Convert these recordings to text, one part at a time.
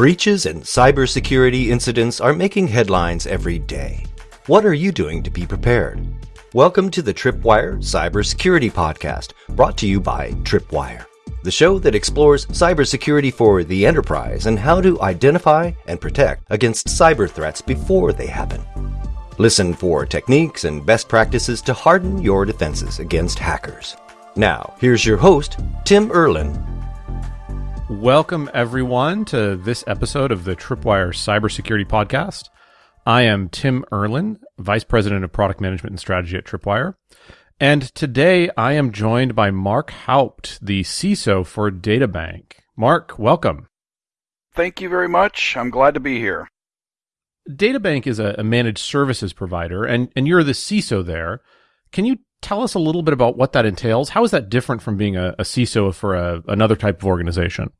Breaches and cybersecurity incidents are making headlines every day. What are you doing to be prepared? Welcome to the Tripwire Cybersecurity Podcast, brought to you by Tripwire, the show that explores cybersecurity for the enterprise and how to identify and protect against cyber threats before they happen. Listen for techniques and best practices to harden your defenses against hackers. Now, here's your host, Tim Erlin. Welcome, everyone, to this episode of the Tripwire Cybersecurity Podcast. I am Tim Erlin, Vice President of Product Management and Strategy at Tripwire. And today I am joined by Mark Houpt, the CISO for DataBank. Mark, welcome. Thank you very much. I'm glad to be here. DataBank is a, managed services provider, and, and you're the CISO there. Can you tell us a little bit about what that entails? How is that different from being a, a CISO for a, another type of organization?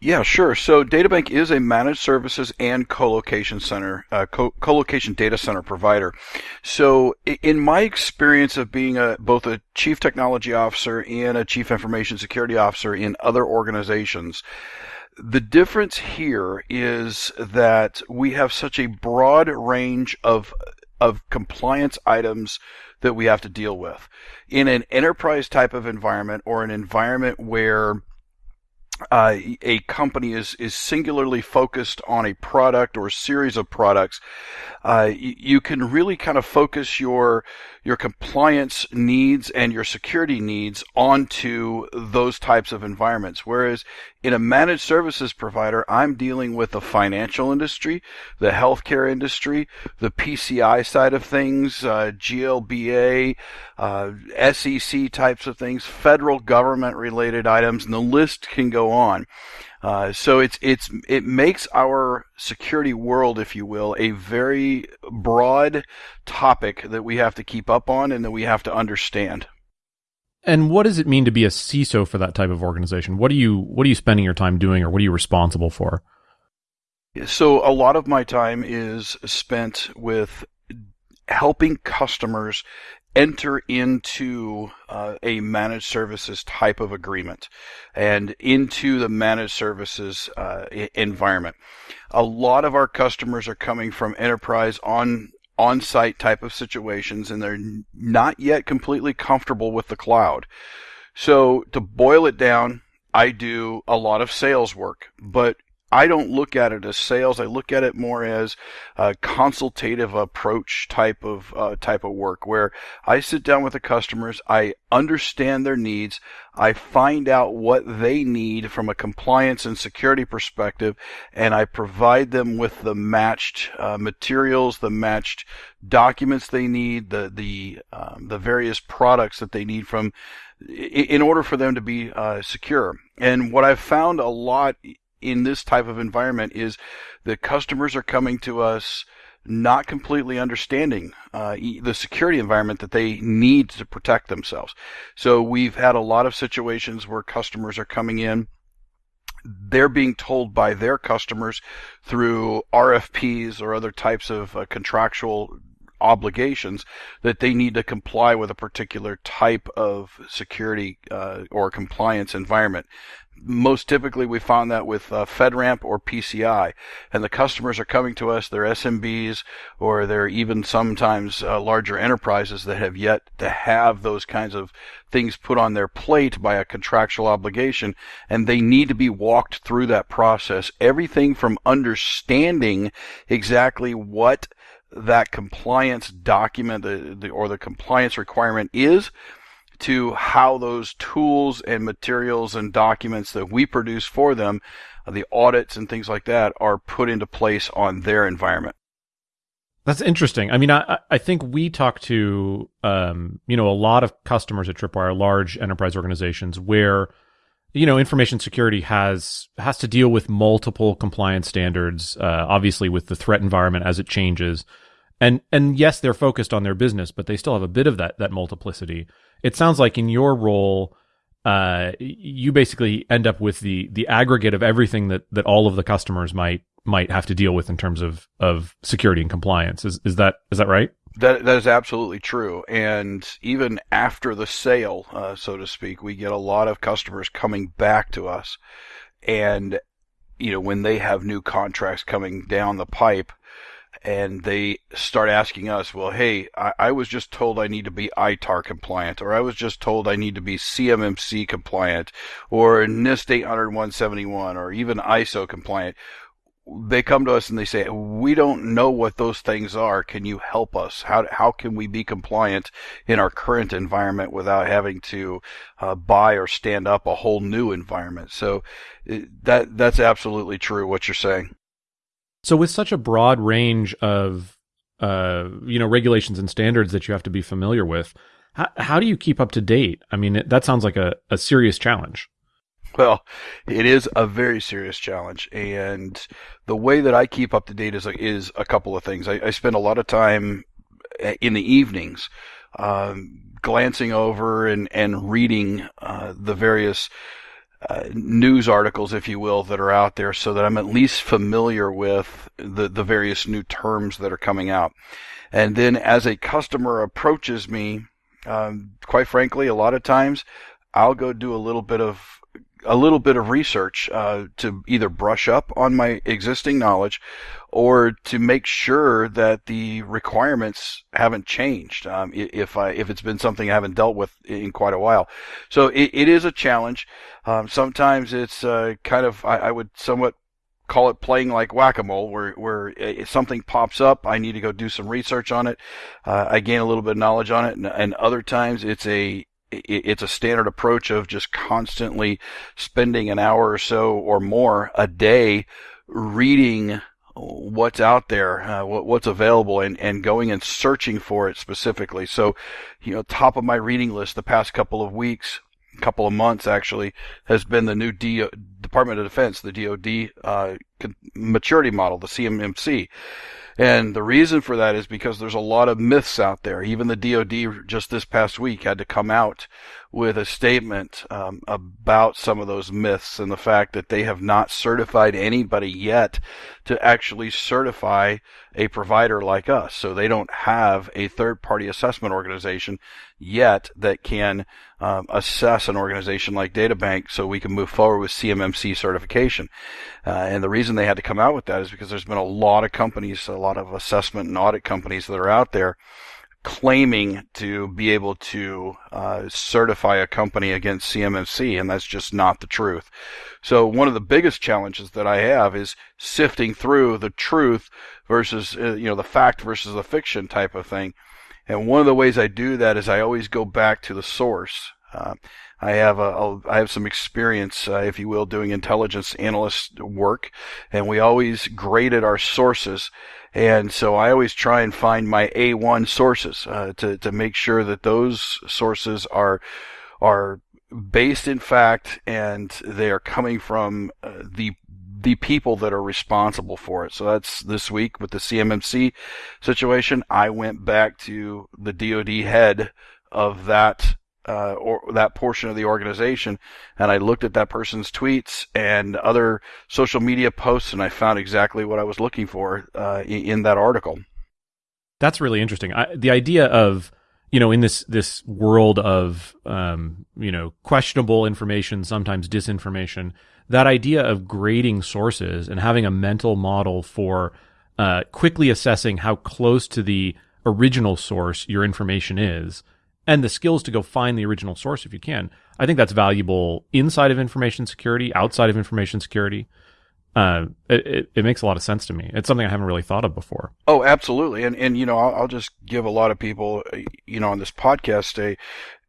Yeah, sure. So DataBank is a managed services and co-location center, uh, co- location data center provider. So in my experience of being a, both a chief technology officer and a chief information security officer in other organizations, the difference here is that we have such a broad range of of compliance items that we have to deal with. In an enterprise type of environment or an environment where uh, a company is is singularly focused on a product or series of products, uh, you, you can really kind of focus your your compliance needs and your security needs onto those types of environments. Whereas in a managed services provider, I'm dealing with the financial industry, the healthcare industry, the PCI side of things, uh, GLBA, uh, SEC types of things, federal government related items, and the list can go on. Uh, so it's it's it makes our security world, if you will, a very broad topic that we have to keep up on and that we have to understand. And what does it mean to be a CISO for that type of organization? What are you what are you spending your time doing, or what are you responsible for? So a lot of my time is spent with helping customers enter into uh, a managed services type of agreement and into the managed services uh, environment. A lot of our customers are coming from enterprise on on-site type of situations and they're not yet completely comfortable with the cloud. So to boil it down, I do a lot of sales work, but I don't look at it as sales. I look at it more as a consultative approach type of uh, type of work, where I sit down with the customers, I understand their needs, I find out what they need from a compliance and security perspective, and I provide them with the matched uh, materials, the matched documents they need, the the um, the various products that they need from in order for them to be uh, secure. And what I've found a lot in this type of environment is that customers are coming to us not completely understanding uh, the security environment that they need to protect themselves. So we've had a lot of situations where customers are coming in. They're being told by their customers through RFPs or other types of uh, contractual obligations that they need to comply with a particular type of security uh, or compliance environment most typically we found that with uh, FedRAMP or PCI, and the customers are coming to us. They're SMBs or they're even sometimes uh, larger enterprises that have yet to have those kinds of things put on their plate by a contractual obligation, and they need to be walked through that process. Everything from understanding exactly what that compliance document the, the, or the compliance requirement is to how those tools and materials and documents that we produce for them, uh, the audits and things like that, are put into place on their environment. That's interesting. I mean, I, I think we talk to, um, you know, a lot of customers at Tripwire, large enterprise organizations where, you know, information security has, has to deal with multiple compliance standards, uh, obviously with the threat environment as it changes. And, and yes, they're focused on their business, but they still have a bit of that, that multiplicity it sounds like in your role, uh, you basically end up with the the aggregate of everything that that all of the customers might might have to deal with in terms of of security and compliance. Is is that is that right? That that is absolutely true. And even after the sale, uh, so to speak, we get a lot of customers coming back to us, and you know, when they have new contracts coming down the pipe and they start asking us, well, hey, I, I, was just told I need to be ITAR compliant, or I was just told I need to be CMMC compliant, or NIST 800 171, or even ISO compliant they come to us and they say, "We don't know what those things are. Can you help us? How how can we be compliant in our current environment without having to uh, buy or stand up a whole new environment?" So that that's absolutely true what you're saying. So with such a broad range of uh, you know regulations and standards that you have to be familiar with, how, how do you keep up to date? I mean, it, that sounds like a, a serious challenge. Well, it is a very serious challenge, and the way that I keep up to date is is a couple of things. I, I spend a lot of time eh, in the evenings um, glancing over and and reading uh, the various uh, news articles, if you will, that are out there, so that I'm at least familiar with the the various new terms that are coming out. And then, as a customer approaches me, um, quite frankly, a lot of times I'll go do a little bit of a little bit of research uh, to either brush up on my existing knowledge or to make sure that the requirements haven't changed um, if I if it's been something I haven't dealt with in quite a while. So it, it is a challenge. Um, sometimes it's uh, kind of I, I would somewhat call it playing like whack-a-mole where where if something pops up i need to go do some research on it uh, i gain a little bit of knowledge on it and, and other times it's a it's a standard approach of just constantly spending an hour or so or more a day reading what's out there, uh, what's available, and, and going and searching for it specifically. So, you know, top of my reading list the past couple of weeks, couple of months actually, has been the new D- Department of Defense, the DoD uh, maturity model, the CMMC. And the reason for that is because there's a lot of myths out there. Even the DoD just this past week had to come out with a statement um, about some of those myths and the fact that they have not certified anybody yet to actually certify a provider like us. So they don't have a third party assessment organization yet that can um, assess an organization like DataBank so we can move forward with CMMC certification. Uh, and the reason they had to come out with that is because there's been a lot of companies, a lot of assessment and audit companies that are out there claiming to be able to uh, certify a company against CMMC, and that's just not the truth. So one of the biggest challenges that I have is sifting through the truth versus uh, you know the fact versus the fiction type of thing and one of the ways I do that is I always go back to the source. Uh, I have a, a I have some experience, uh, if you will, doing intelligence analyst work, and we always graded our sources. And so I always try and find my A1 sources uh, to to make sure that those sources are are based in fact and they are coming from uh, the the people that are responsible for it. So that's this week with the CMMC situation. I went back to the DoD head of that uh, or that portion of the organization, and I looked at that person's tweets and other social media posts, and I found exactly what I was looking for uh, in, in, that article. That's really interesting. I, the idea of you know in this this world of um, you know questionable information, sometimes disinformation that idea of grading sources and having a mental model for uh, quickly assessing how close to the original source your information is and the skills to go find the original source if you can. I think that's valuable inside of information security, outside of information security. Uh, it, it, it, makes a lot of sense to me. It's something I haven't really thought of before. Oh, absolutely. And, and, you know, I'll, I'll just give a lot of people, you know, on this podcast a,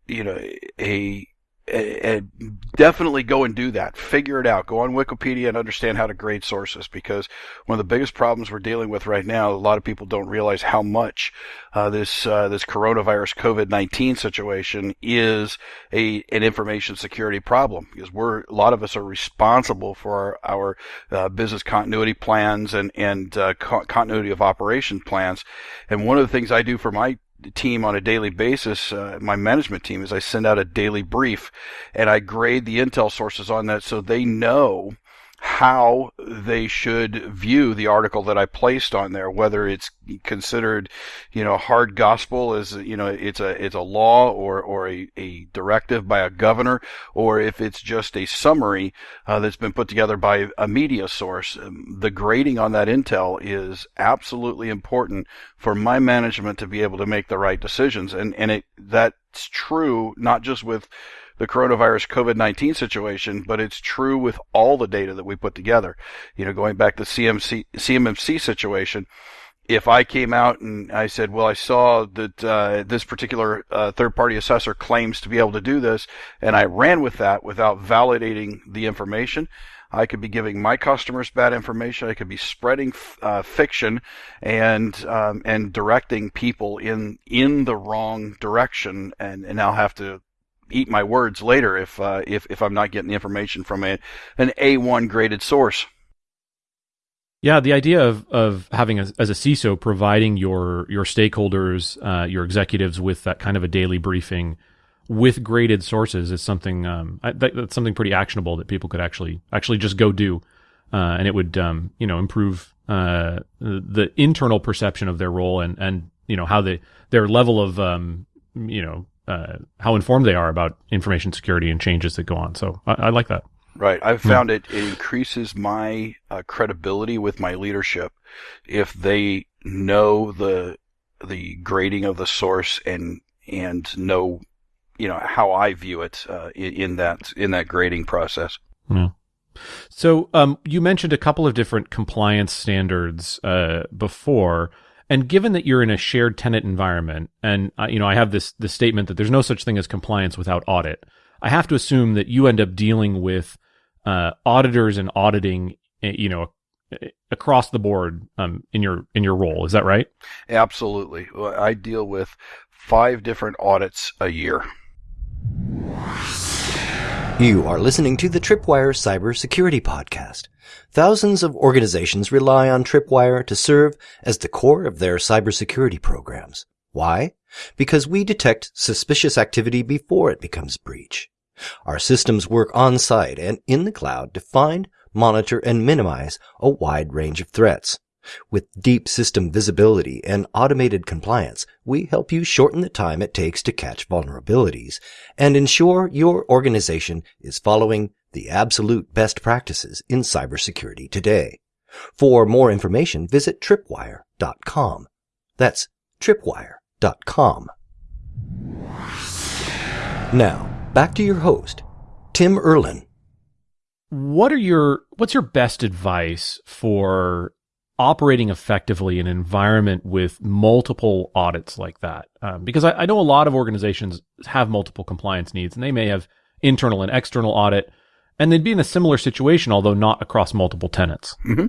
you know, a, and definitely go and do that. Figure it out. Go on Wikipedia and understand how to grade sources because one of the biggest problems we're dealing with right now, a lot of people don't realize how much uh, this uh, this coronavirus COVID nineteen situation is a an information security problem because we're a lot of us are responsible for our, our uh, business continuity plans and and uh, co- continuity of operation plans. And one of the things I do for my team on a daily basis, uh, my management team, is I send out a daily brief and I grade the intel sources on that so they know how they should view the article that I placed on there, whether it's considered, you know, hard gospel as, you know, it's a, it's a law or, or a, a directive by a governor, or if it's just a summary uh, that's been put together by a media source. Um, the grading on that intel is absolutely important for my management to be able to make the right decisions. And, and it, that's true not just with the coronavirus COVID 19 situation, but it's true with all the data that we put together. You know, going back to CMC, CMMC situation, if I came out and I said, well, I saw that uh, this particular uh, third party assessor claims to be able to do this, and I ran with that without validating the information, I could be giving my customers bad information. I could be spreading uh, fiction and um, and directing people in in the wrong direction, and and I'll have to eat my words later if uh, if if I'm not getting the information from a an A1 graded source. Yeah, the idea of of having a, as a CISO providing your your stakeholders, uh, your executives with that kind of a daily briefing with graded sources is something um, I, that, that's something pretty actionable that people could actually actually just go do, uh, and it would um, you know improve uh, the internal perception of their role and and you know how they their level of um, you know uh, how informed they are about information security and changes that go on. So I, I like that. Right. I've found it, it increases my uh, credibility with my leadership if they know the the grading of the source and and know you know how I view it uh, in, in, that in that grading process. Yeah. So um, you mentioned a couple of different compliance standards uh, before. And given that you're in a shared tenant environment, and uh, you know, I have this this statement that there's no such thing as compliance without audit. I have to assume that you end up dealing with uh, auditors and auditing, eh, you know, across the board um, in your in your role. Is that right? Absolutely. I deal with five different audits a year. You are listening to the Tripwire Cybersecurity Podcast. Thousands of organizations rely on Tripwire to serve as the core of their cybersecurity programs. Why? Because we detect suspicious activity before it becomes breach. Our systems work on site and in the cloud to find, monitor, and minimize a wide range of threats. With deep system visibility and automated compliance, we help you shorten the time it takes to catch vulnerabilities and ensure your organization is following the absolute best practices in cybersecurity today. For more information, visit tripwire.com. That's tripwire.com. Now, back to your host, Tim Erlin. What are your what's your best advice for operating effectively in an environment with multiple audits like that. Um, because I, I, know a lot of organizations have multiple compliance needs and they may have internal and external audit and they'd be in a similar situation, although not across multiple tenants. Mm-hmm.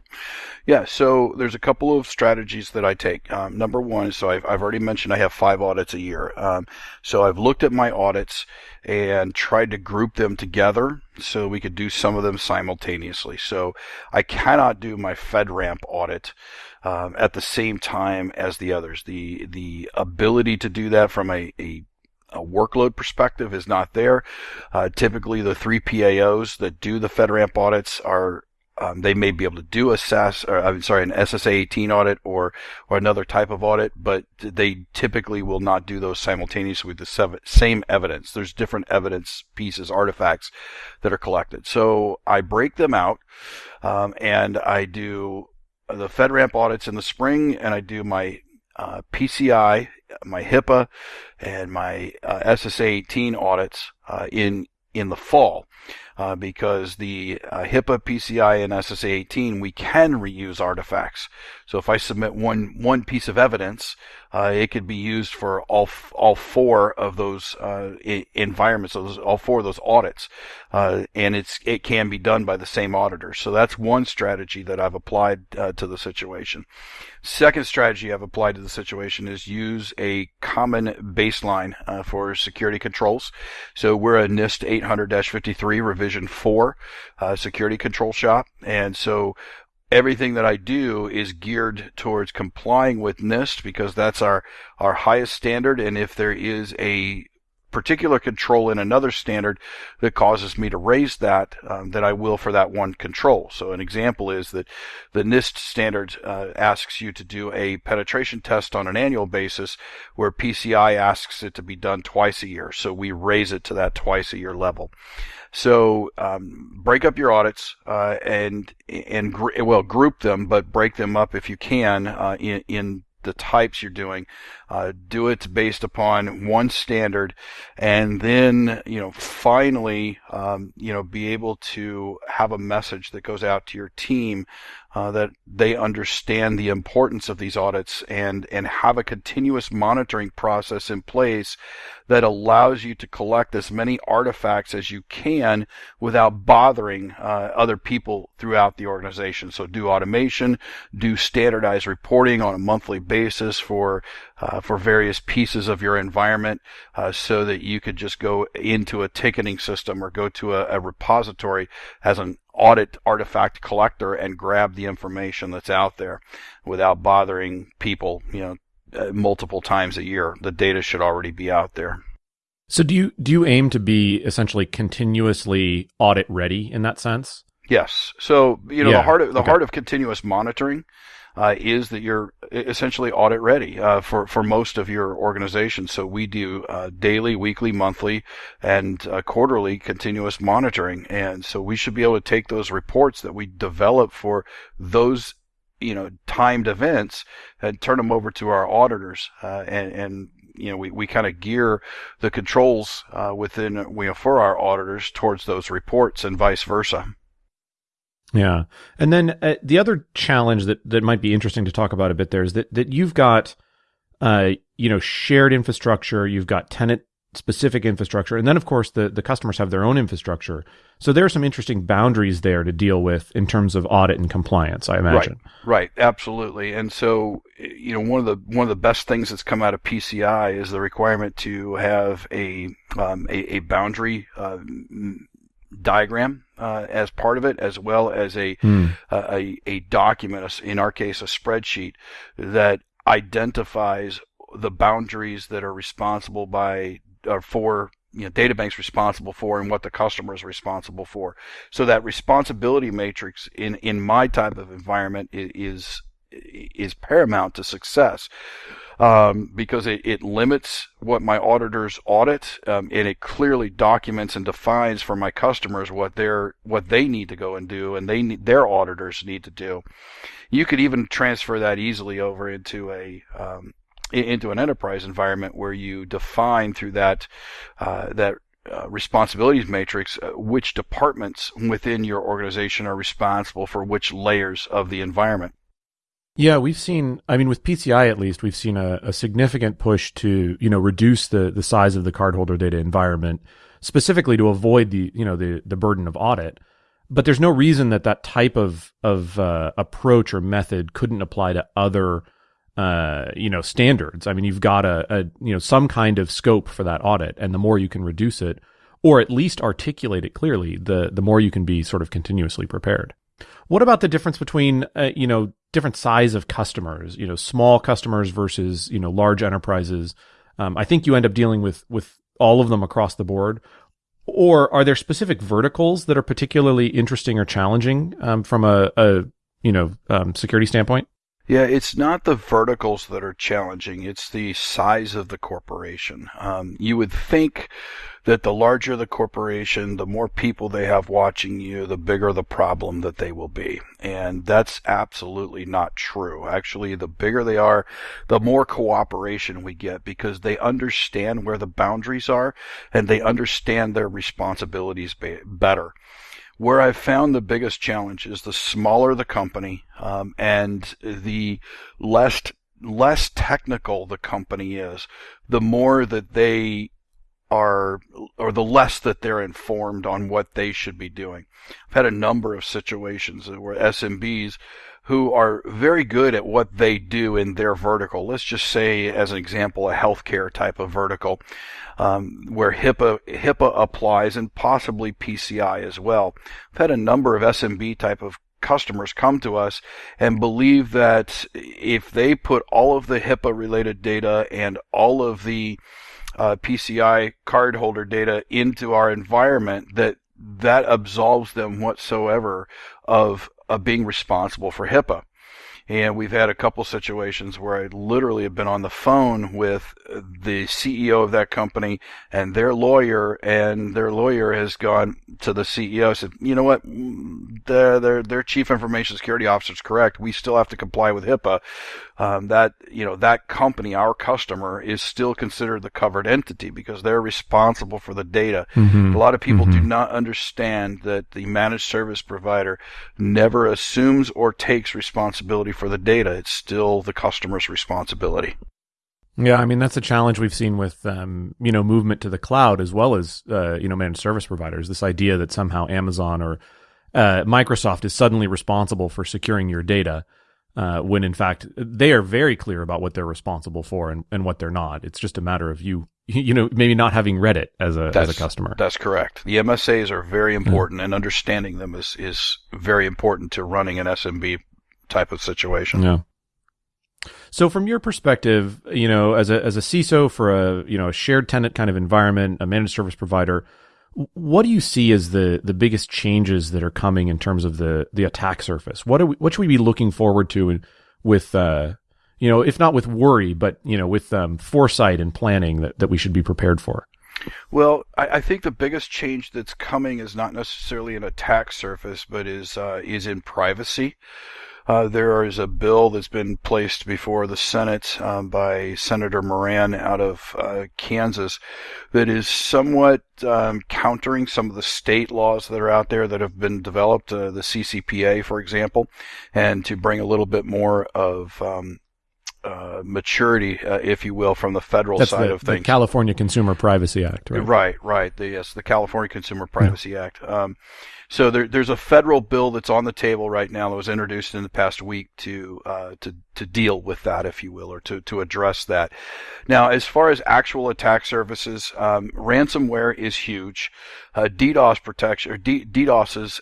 Yeah, so there's a couple of strategies that I take. Um, number one, so I've, I've already mentioned I have five audits a year. Um, so I've looked at my audits and tried to group them together so we could do some of them simultaneously. So I cannot do my FedRAMP audit um, at the same time as the others. The the ability to do that from a, a a workload perspective is not there. Uh, typically, the three PAOs that do the FedRAMP audits are um, they may be able to do a SAS, or, I'm sorry, an SSAE 18 audit or or another type of audit, but they typically will not do those simultaneously with the same evidence. There's different evidence pieces, artifacts that are collected. So I break them out, um, and I do the FedRAMP audits in the spring, and I do my uh, PCI, my HIPAA, and my uh, SSAE 18 audits uh, in in the fall. Uh, because the uh, HIPAA, PCI, and SSAE 18, we can reuse artifacts. So if I submit one one piece of evidence, uh, it could be used for all all four of those uh, environments, those, all four of those audits, uh, and it's it can be done by the same auditor. So that's one strategy that I've applied uh, to the situation. Second strategy I've applied to the situation is use a common baseline for security controls. So we're a NIST 800-53 revision 4 uh, security control shop. And so everything that I do is geared towards complying with NIST because that's our, our highest standard. And if there is a particular control in another standard that causes me to raise that, um, that I will for that one control. So an example is that the NIST standard uh, asks you to do a penetration test on an annual basis, where PCI asks it to be done twice a year. So we raise it to that twice a year level. So um, break up your audits uh, and and gr- well group them, but break them up if you can uh, in, in the types you're doing. Uh, do it based upon one standard, and then you know finally um, you know be able to have a message that goes out to your team uh, that they understand the importance of these audits and and have a continuous monitoring process in place that allows you to collect as many artifacts as you can without bothering uh, other people throughout the organization. So do automation, do standardized reporting on a monthly basis for uh, for various pieces of your environment, uh, so that you could just go into a ticketing system or go to a, a repository as an audit artifact collector and grab the information that's out there without bothering people, you know, uh, multiple times a year. The data should already be out there. So do you do you aim to be essentially continuously audit ready in that sense? Yes. So you know yeah. the heart of the okay. heart of continuous monitoring uh, is that you're essentially audit ready uh, for for most of your organization. So we do uh, daily, weekly, monthly, and uh, quarterly continuous monitoring, and so we should be able to take those reports that we develop for those you know timed events and turn them over to our auditors uh, and and you know we, we kind of gear the controls uh, within you know, for our auditors towards those reports and vice versa. Yeah, and then uh, the other challenge that that might be interesting to talk about a bit there is that that you've got, uh, you know, shared infrastructure, you've got tenant specific infrastructure, and then of course the the customers have their own infrastructure. So there are some interesting boundaries there to deal with in terms of audit and compliance. I imagine. Right, right, absolutely. And so you know one of the one of the best things that's come out of PCI is the requirement to have a um, a, a, boundary. Uh, diagram uh, as part of it, as well as a, mm. a a document, in our case, a spreadsheet that identifies the boundaries that are responsible by or for you know, databank's responsible for and what the customer is responsible for. So that responsibility matrix in, in my type of environment is, is paramount to success um, because it, it, limits what my auditors audit, um, and it clearly documents and defines for my customers what they're what they need to go and do, and they need, their auditors need to do. You could even transfer that easily over into a um, into an enterprise environment where you define through that uh, that uh, responsibilities matrix uh, which departments within your organization are responsible for which layers of the environment. Yeah, we've seen. I mean, with PCI at least, we've seen a, a, significant push to you know reduce the the size of the cardholder data environment, specifically to avoid the you know the the burden of audit. But there's no reason that that type of of uh, approach or method couldn't apply to other uh, you know standards. I mean, you've got a, a you know some kind of scope for that audit, and the more you can reduce it, or at least articulate it clearly, the the more you can be sort of continuously prepared. What about the difference between uh, you know different size of customers? You know, small customers versus you know large enterprises. Um, I think you end up dealing with with all of them across the board. Or are there specific verticals that are particularly interesting or challenging um, from a, a, you know um, security standpoint? Yeah, it's not the verticals that are challenging, it's the size of the corporation. Um, you would think that the larger the corporation, the more people they have watching you, the bigger the problem that they will be. And that's absolutely not true. Actually, the bigger they are, the more cooperation we get because they understand where the boundaries are and they understand their responsibilities better. Where I've found the biggest challenge is the smaller the company um, and the less less technical the company is, the more that they are, or the less that they're informed on what they should be doing. I've had a number of situations where SMBs who are very good at what they do in their vertical. Let's just say, as an example, a healthcare type of vertical, um, where HIPAA HIPAA applies and possibly PCI as well. I've had a number of SMB type of customers come to us and believe that if they put all of the HIPAA related data and all of the uh, PCI cardholder data into our environment, that that absolves them whatsoever of of being responsible for HIPAA. And we've had a couple situations where I literally have been on the phone with the CEO of that company and their lawyer, and their lawyer has gone to the CEO and said, "You know what? Their their their chief information security officer is correct. We still have to comply with HIPAA um, that you know that company, our customer, is still considered the covered entity because they're responsible for the data. Mm-hmm. A lot of people mm-hmm. do not understand that the managed service provider never assumes or takes responsibility for the data. It's still the customer's responsibility. Yeah, I mean that's a challenge we've seen with um, you know movement to the cloud as well as uh, you know managed service providers. This idea that somehow Amazon or uh, Microsoft is suddenly responsible for securing your data uh, when in fact they are very clear about what they're responsible for and, and what they're not. It's just a matter of you, you know, maybe not having read it as a that's, as a customer. That's correct. The MSAs are very important, yeah. and understanding them is is very important to running an SMB type of situation. Yeah. So from your perspective, you know, as a as a CISO for a you know a shared tenant kind of environment, a managed service provider, what do you see as the the biggest changes that are coming in terms of the the attack surface? What are we, what should we be looking forward to with uh, you know, if not with worry, but you know, with um, foresight and planning that, that we should be prepared for? Well, I, I, think the biggest change that's coming is not necessarily an attack surface, but is uh, is in privacy. Uh, there is a bill that's been placed before the Senate um, by Senator Moran out of uh, Kansas that is somewhat um, countering some of the state laws that are out there that have been developed, uh, the CCPA, for example, and to bring a little bit more of um, uh, maturity, uh, if you will, from the federal That's side the, of things. The California Consumer Privacy Act, right? Right, right. The, yes, the California Consumer Privacy yeah. Act. Um, so there, there's a federal bill that's on the table right now that was introduced in the past week to uh, to to deal with that, if you will, or to to address that. Now, as far as actual attack services, um, ransomware is huge. Uh, DDoS protection or D- DDoSs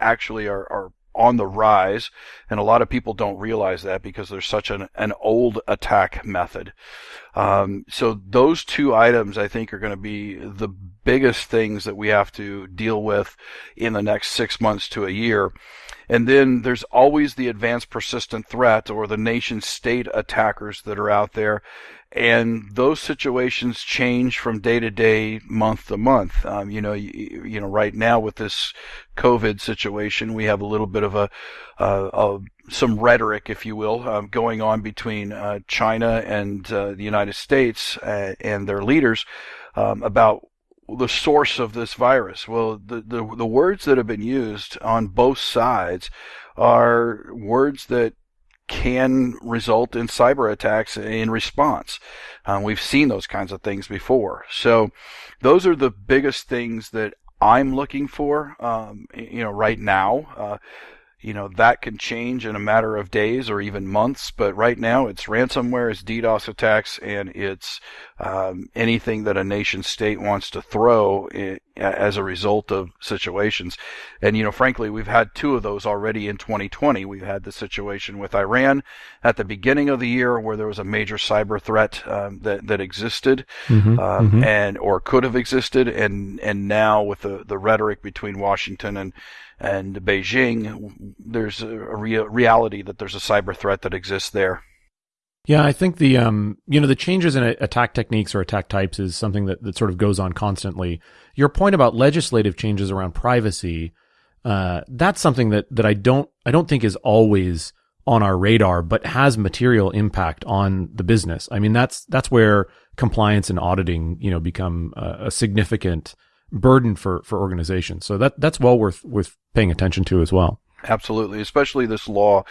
actually are, are on the rise, and a lot of people don't realize that because there's such an, an old attack method. Um, so those two items, I think, are going to be the biggest things that we have to deal with in the next six months to a year. And then there's always the advanced persistent threat or the nation state attackers that are out there and those situations change from day to day, month to month. Um, you know, you, you, know, right now with this COVID situation, we have a little bit of a, uh, a some rhetoric, if you will, um, going on between uh, China and uh, the United States uh, and their leaders um, about the source of this virus. Well, the, the the words that have been used on both sides are words that can result in cyber attacks in response. Um, we've seen those kinds of things before. So those are the biggest things that I'm looking for, um, you know, right now. Uh, you know that can change in a matter of days or even months but right now it's ransomware it's ddos attacks and it's um, anything that a nation state wants to throw as a result of situations and you know frankly we've had two of those already in 2020 we've had the situation with iran at the beginning of the year where there was a major cyber threat um, that that existed mm-hmm, um, mm-hmm. and or could have existed and and now with the the rhetoric between washington and and Beijing, there's a reality that there's a cyber threat that exists there. Yeah, I think the um, you know, the changes in attack techniques or attack types is something that, that sort of goes on constantly. Your point about legislative changes around privacy, uh, that's something that that I don't I don't think is always on our radar, but has material impact on the business. I mean, that's that's where compliance and auditing, you know, become a, a significant burden for for organizations. So that that's well worth worth paying attention to as well. Absolutely, especially this law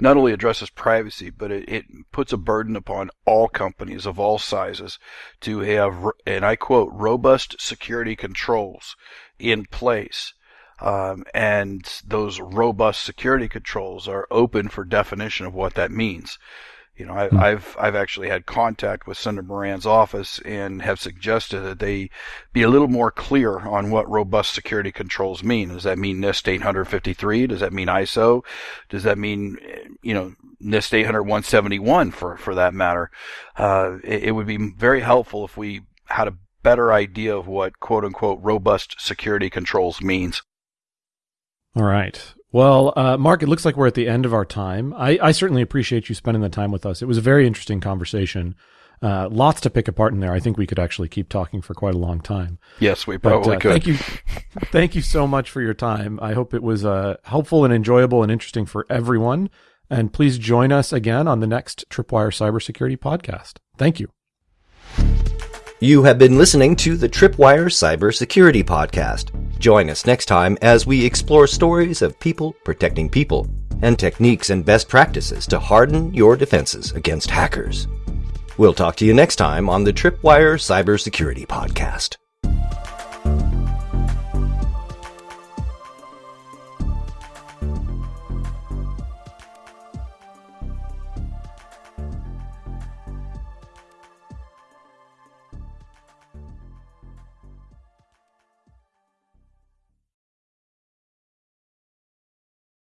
not only addresses privacy, but it, it, puts a burden upon all companies of all sizes to have, and I quote, robust security controls in place. Um, and those robust security controls are open for definition of what that means. You know, I, have hmm. I've actually had contact with Senator Moran's office and have suggested that they be a little more clear on what robust security controls mean. Does that mean NIST 853? Does that mean ISO? Does that mean you know NIST 800 171 for for that matter? Uh, it, it would be very helpful if we had a better idea of what quote unquote robust security controls means. All right. Well, uh, Mark, it looks like we're at the end of our time. I, I, certainly appreciate you spending the time with us. It was a very interesting conversation. Uh, lots to pick apart in there. I think we could actually keep talking for quite a long time. Yes, we probably but, uh, could. Thank you, thank you so much for your time. I hope it was uh, helpful and enjoyable and interesting for everyone. And please join us again on the next Tripwire Cybersecurity podcast. Thank you. You have been listening to the Tripwire Cybersecurity Podcast. Join us next time as we explore stories of people protecting people and techniques and best practices to harden your defenses against hackers. We'll talk to you next time on the Tripwire Cybersecurity Podcast.